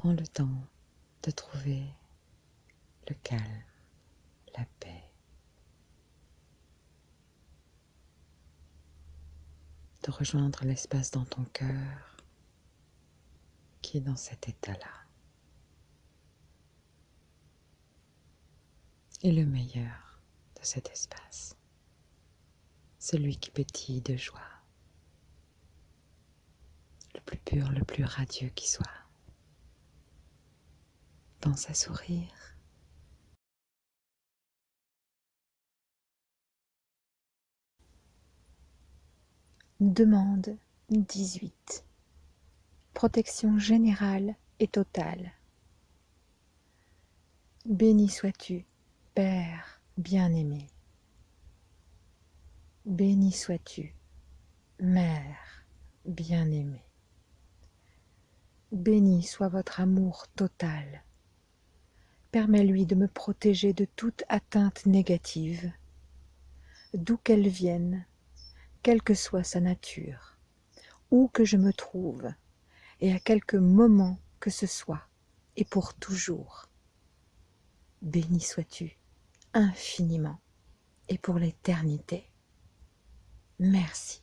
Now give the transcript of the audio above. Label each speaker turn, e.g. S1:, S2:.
S1: Prends le temps de trouver le calme, la paix. De rejoindre l'espace dans ton cœur qui est dans cet état-là. Et le meilleur de cet espace, celui qui pétille de joie, le plus pur, le plus radieux qui soit. À sourire.
S2: Demande 18. Protection générale et totale. Béni sois-tu, Père bien-aimé. Béni sois-tu, Mère bien-aimée. Béni soit votre amour total. Permets-lui de me protéger de toute atteinte négative, d'où qu'elle vienne, quelle que soit sa nature, où que je me trouve, et à quelque moment que ce soit, et pour toujours. Béni sois-tu infiniment et pour l'éternité. Merci.